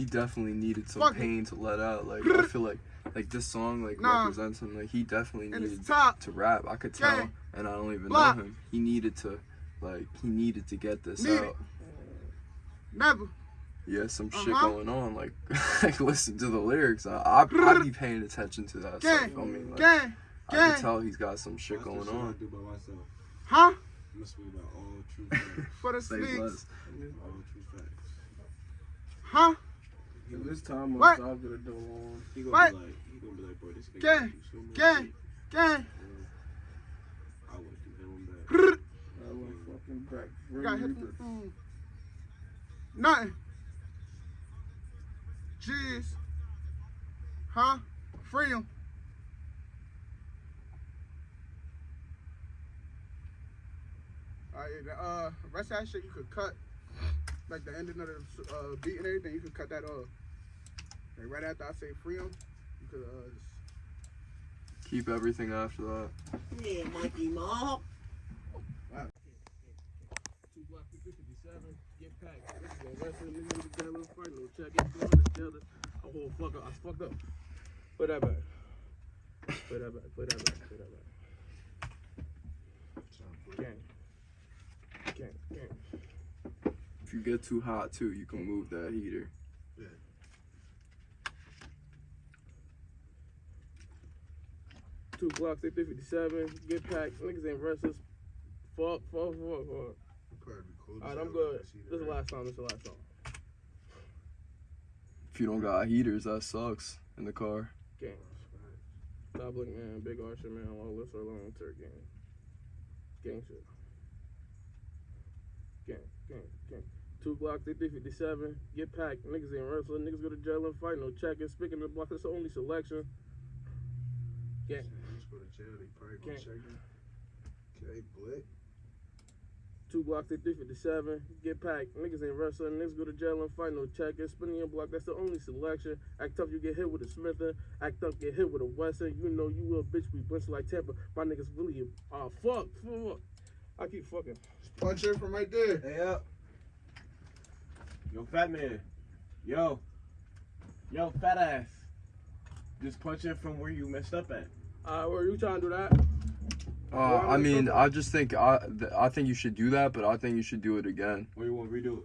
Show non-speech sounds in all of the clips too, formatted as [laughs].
He definitely needed some Fuck it. pain to let out. Like I feel like like this song like Nah. represents him. Like he definitely And needed top. to rap. I could tell, Gang. and I don't even Block. know him. He needed to like he needed to get this Need out. it. Never. Yeah, some shit Uh-huh. going on. Like [laughs] like listen to the lyrics. I I I'd be paying attention to that stuff. Gang. I mean, like, Gang. I can tell he's got some shit Watch going shit I on. do by myself. Huh? I'm gonna speak about all true [laughs] facts. For the Say sneaks. all true facts. Huh? If this time What? I'll get a door on. He gonna What? be like, he gonna be like, bro, this nigga Gang. do so much Gang. shit. Gang. I would do him back. [laughs] I went fucking back. Got hit mm. Nothing. Jeez. Huh? Free him. Alright, uh, rest of that shit you could cut. Like the ending of the uh, beat and everything, you can cut that off. Like right after I say free him, you could uh, just Keep everything after that. Yeah, Mikey Mob. Two block 57, get packed. This is a wrestling nigga together, fight no check it, going together. A whole fuck up, I fucked up. Put that back. Put that back, put that back, put that back. Gang. Gang, gang. If you get too hot too, you can mm. move that heater. Two blocks, 57, get packed. Niggas ain't restless. Fuck, fuck, fuck, fuck. Probably cold as Alright, I'm good. when I see This is the last song, this is the last song. If you don't got heaters, that sucks in the car. Gang. Top Look Man, Big Archer Man, All This Are Long Turk Gang. Gang shit. Gang, gang, gang. Two blocks, 5357. Get packed. Niggas ain't wrestling. Niggas go to jail and fight. No checking. Speaking of the block, that's the only selection. Gang. Niggas go to jail, they probably gonna Gang. check him. Okay, blick. Two blocks, 5357. Get packed. Niggas ain't wrestling. Niggas go to jail and fight. No checking. Spinning your block, that's the only selection. Act tough, you get hit with a Smither. Act up, get hit with a Western. You know you will, bitch. We bunch like Tampa. My niggas really, ah, fuck, fuck. I keep fucking. punch it from right there. Hey up. Yo, fat man. Yo. Yo, fat ass. Just punch it from where you messed up at. Uh, where you trying to do that? Uh, I mean, I just think I th- I think you should do that, but I think you should do it again. Or you want to redo it?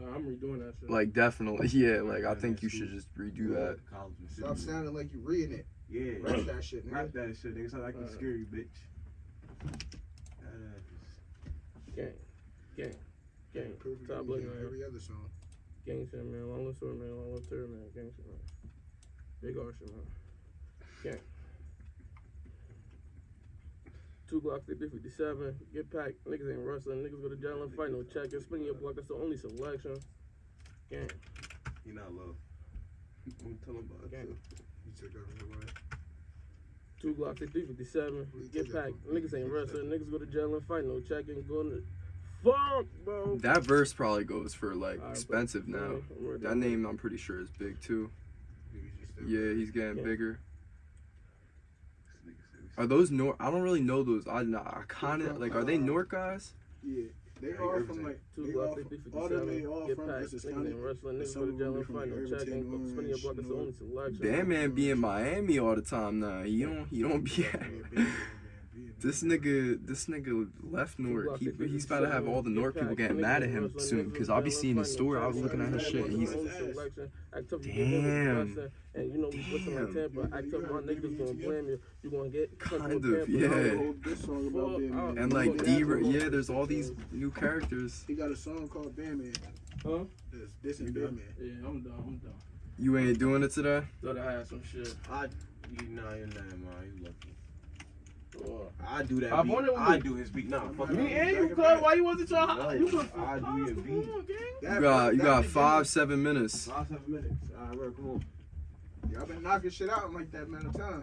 Uh, I'm redoing that shit. Like definitely, [laughs] yeah. Like I think you that's should just redo that. College and shit. Stop sounding like you reading it. Yeah. Rap that shit, nigga. Rap that shit, nigga. Sound like you Uh, scary, bitch. Uh, gang, gang, gang. Perfect Top looking on man. every other song. Gang shit, man. Long live sword, man. Long live turd, man. Gang shit, man. Big Archer, man. Gang. Two blocks, 5057. Get packed. Niggas ain't wrestling. Niggas go to jail and fight. No checking. Spinning your block. That's the only selection. Gang. He not low. I'm telling about Gang. You took everything away. Two blocks, 357. Get packed. Niggas ain't wrestling. Niggas go to jail and fight. No checking. go to. Fuck, bro. That verse probably goes for like Alright, expensive bro. now. I'm. That name I'm pretty sure is big too. Niggas Yeah, he's getting Yeah. bigger. This nigga said Are those North? I don't really know those. I, I kind of like. Are they uh, North guys? Yeah, they Like are everything. from like Two they blocks, all, 50, all them they 57. all Get from packed. Essex Niggas County. wrestling. And Niggas some go to of jail them and be fight. from No Irvington, checking. Orange, Spinning your block. That's the only North. selection. Bandman be in Miami all the time now. He don't. He don't be. At, this nigga. This nigga left North. He, he's about to have all the North people getting mad at him soon. Cause I'll be seeing his story. I was looking at his shit. And he's Damn. And you know we listen like Damn. Tampa. Act up, my niggas gonna blame you. You gonna get Kind sent of, to a Tampa. yeah. This song about Fuck Bandman. and like D. Yeah, there's all these new characters. He got a song called Bandman. Huh? This, this is You. Yeah, I'm done. I'm done. You ain't doing it today. Thought I had some shit. I, you know, you're not, man. You lucky. Or- I do that I beat. wanted I do his beat. Nah, fuck Me Me and you, cuz why you wasn't trying? No, you could I do your beat. on, gang. You got. You got nigga- five, seven minutes. Five, seven minutes. All right, bro, come on. Y'all been knocking shit out in like that amount of time.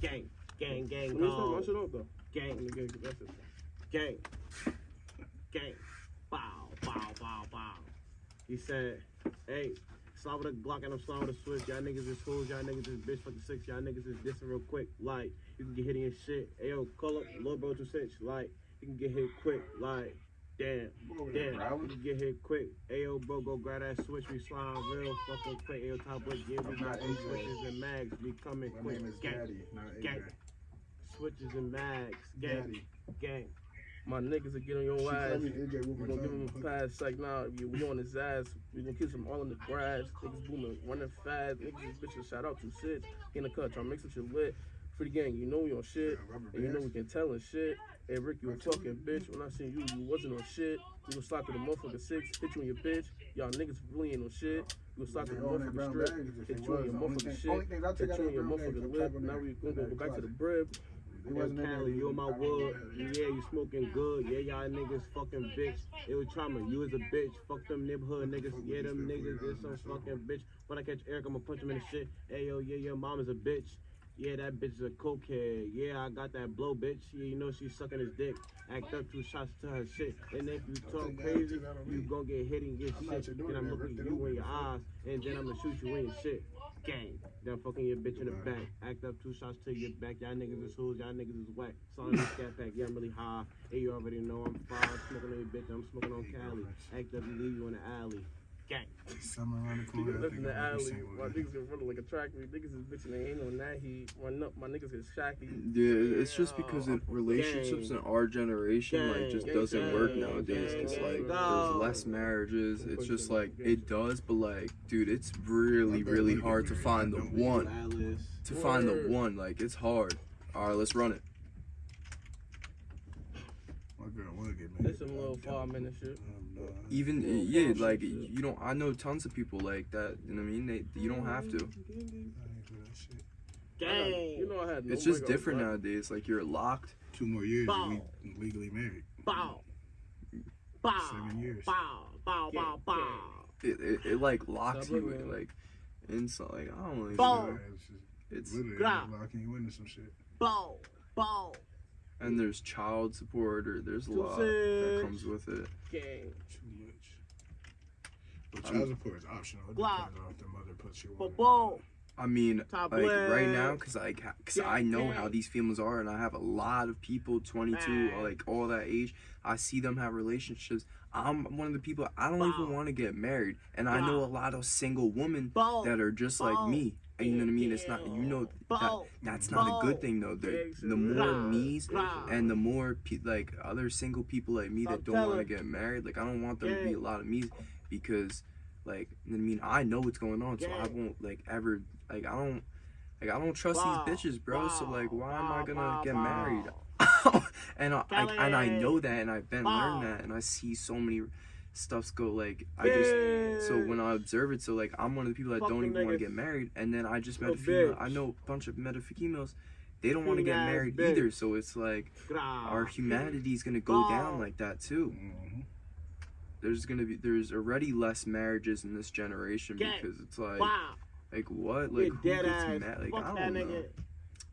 Gang, gang, gang, Let me start my gong. though. Gang, Let me get that shit. gang, gang. Bow, bow, bow, bow. He said, hey, Slide with a Glock and I'm sliding with a switch. Y'all niggas is fools, y'all niggas is bitch fucking six. Y'all niggas is dissing real quick. Like, you can get hit in your shit. Ayo, call up Lil Bro to cinch. Like, you can get hit quick. Like, damn, damn. You can get hit quick. Ayo, bro, go grab that switch. We sliding real fucking quick. Ayo, top boy, yeah, we got switches and mags. We coming My quick. name is Gang, Daddy, gang. Switches and mags. Gang, Daddy. gang. My niggas will get on your She ass. called me AJ We gonna give him a pass like nah, we, on his ass. We gonna kiss him all in the grass. Niggas booming, running fast. Niggas bitches shout out to six. In the cut, trying to make some shit lit. For the gang, you know we on shit. And you know we can tell and shit. Hey Rick, you a fucking bitch. When I seen you, you wasn't on shit. We gonna slide to the motherfucker six, hit you in your bitch. Y'all niggas really ain't on shit. We gonna slide to the motherfucker strip. Hit you in your motherfucking shit. Hit you in your motherfucking lip. Now we gonna go back to the brib. Wasn't in Cali, you in my wood. Yeah, you smoking good. Yeah, y'all niggas fucking bitch. It was trauma. You was a bitch. Fuck them neighborhood niggas. Yeah, them niggas is some fucking bitch. When I catch Eric, I'ma punch him in the shit. Hey, yo, yeah, your mom is a bitch. Yeah, that bitch is a cokehead. Yeah, I got that blow, bitch. Yeah, you know she's sucking his dick. Act up two shots to her shit. And if you talk crazy, attitude out on you gon' get hit and get shit. Then I'm looking you in your eyes. And then I'ma shoot you in your shit. Gang. I'm fucking your bitch in the back. Act up two shots to your back. Y'all niggas is fools. Y'all niggas is whack. Sorry, scat pack. Yeah, I'm really high. Hey, you already know I'm fire. Smoking on your bitch. I'm smoking on Cali. Act up and leave you in the alley. Gang. Somewhere around the corner. Niggas I in think the I'll alley. My one. niggas get running like a track meet. Niggas is bitching. They ain't on that heat. Run up. My niggas get shacky. Yeah, it's just because it, relationships in our generation like just Gang, doesn't work nowadays. Cause gang, like gang. there's less marriages. It's just like it does, but like, dude, it's really really hard to find the one. To find the one, like it's hard. All right, let's run it. My girl will get married. This some little five minute shit. No, I- Even yeah, like you don't. I know tons of people like that. You know what I mean? They you don't have to. I ain't for that shit. Gang. You know I had no It's oh just different but- nowadays. Like you're locked. Two more years Bow. and we legally married. Bow. Bow. Seven years. Bow. Bow. Bow. Bow. It it, it like locks Stop you in, like inside. Like I don't know. Bow. It's It's literally Gra. locking you into some shit. Bow. Bow. And there's child support or there's a lot that comes with it. Gang. Too much. But um, child support is optional. It Glock. depends on if the mother puts you Bow. on. I mean, Top like right now, cause like, cause Yeah, I know yeah. how these females are, and I have a lot of people, 22, or like all that age. I see them have relationships. I'm one of the people I don't even want to get married, and I know a lot of single women that are just like me. And you know what I mean? It's not, you know, that that's not a good thing though. The, the more me's and the more pe- like other single people like me that don't want to get married, like I don't want there to be a lot of me's because, like, you know what I mean, I know what's going on, so I won't like ever like I don't like I don't trust Bow. these bitches, bro. So like, why am I gonna bow, get bow. married? [laughs] and I, I and I know that, and I've been learning that, and I see so many stuffs go like I just. So when I observe it, so like I'm one of the people that Fuck don't them even want to get married, and then I just met a female. bitch. I know a bunch of met a females. They don't want to get married bitch. either. So it's like our humanity is gonna go down like that too. Mhm. There's gonna be there's already less marriages in this generation Gang. because it's like Wow. like what like Get who gets ass. mad like Fuck I don't know nigga.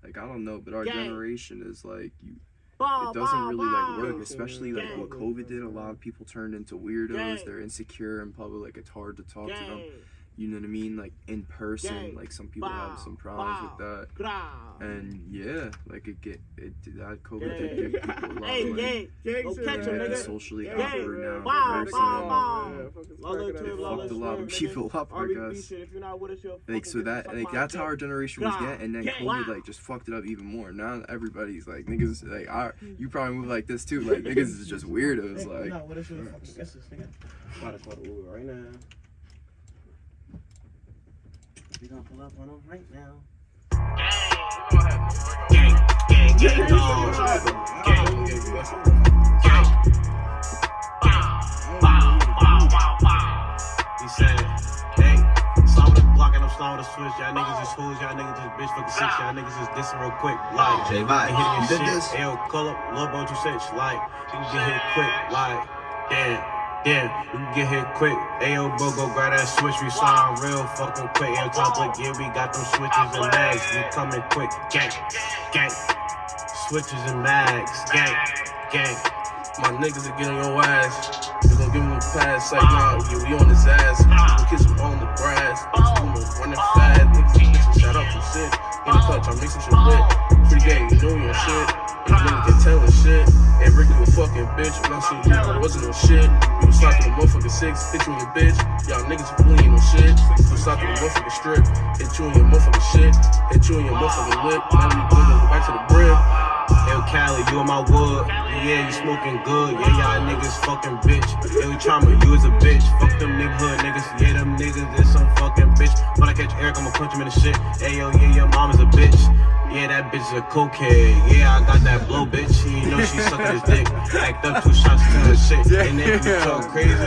like I don't know but our Gang. generation is like you Bow, it doesn't bow, really like work especially like what COVID did a lot of people turned into weirdos they're insecure in public like it's hard to talk to them. You know what I mean like in person Gang. like some people have some problems with that Gra. and yeah like it get it that COVID Gang. did give people a lot Hey, of like gang. Gang Go catch him, man. nigga. socially Gang. awkward now Bow, person bow, bow. Yeah, fucking Lolo cracking Tib, up. Lolo fucked a lot of people up, I guess. shit, If you're not with us, you're Like so that like that's how our generation was getting, and then COVID like just fucked it up even more. Now everybody's like niggas like I, hmm. you probably move like this too. Like niggas is just [laughs] weirdos. Hey, Like no, what is your fucking [laughs] guess nigga? About to call the Uber right now. We gonna pull up on him right now. Gang, gang, gang, dog. Gang, gang. Bow, bow, bow, bow, bow. He said, hey, slide with a Glock and I'm sliding with a switch. Y'all niggas is fools, y'all niggas is bitch fucking six. Y'all niggas is dissing real quick. Like, J I Vibe, hit you your shit. this? Ayo, call up Lil Bro 26. Like, you can get hit quick. Like, damn, damn, you can get hit quick. Ayo, bro, go grab that switch. We slide real fucking quick. Top like, yeah, we got them switches and mags. We coming quick. Gang, gang. Switches and mags. Gang, gang. My niggas will get on your ass. We gon' give him a pass, like, nah, we on his ass. We kiss him on the grass. Moving, running fast. Niggas shot up some shit. In the clutch, I'm mixing shit lit. Free game, you know your shit. Bitch. I see you, I wasn't no shit. You was slapping a motherfucking six, hit you in your bitch. Y'all niggas, you ain't no shit. You was slapping a motherfucking strip. Hit you in your motherfucking shit. Hit you in your motherfucking lip. Now we go back to the brim. Cali, you on my wood. Yeah, you smoking good. Yeah, y'all niggas fucking bitch. Yo, Trauma, you is a bitch. Fuck them neighborhood niggas. Yeah, them niggas is some fucking bitch. When I catch Eric, I'ma punch him in the shit. Hey, yo, yeah, your mom is a bitch. Yeah, that bitch is a cokehead. Yeah, I got that blow, bitch. You know she sucking his dick. Act up two shots to her shit. And then you talk crazy.